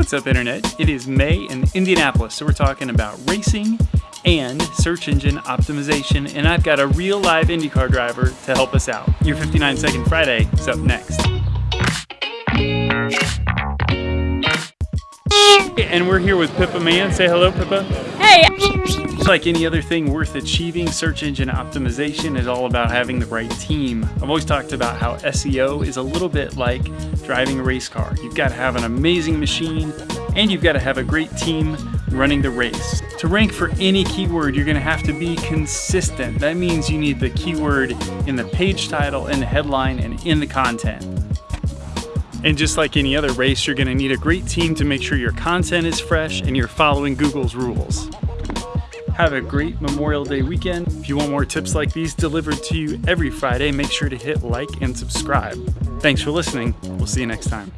What's up, Internet? It is May in Indianapolis, so we're talking about racing and search engine optimization, and I've got a real live IndyCar driver to help us out. Your 59 Second Friday is up next. And we're here with Pippa Mann. Say hello, Pippa. Hey! Just like any other thing worth achieving, search engine optimization is all about having the right team. I've always talked about how SEO is a little bit like driving a race car. You've got to have an amazing machine and you've got to have a great team running the race. To rank for any keyword, you're going to have to be consistent. That means you need the keyword in the page title, in the headline, and in the content. And just like any other race, you're gonna need a great team to make sure your content is fresh and you're following Google's rules. Have a great Memorial Day weekend. If you want more tips like these delivered to you every Friday, make sure to hit like and subscribe. Thanks for listening. We'll see you next time.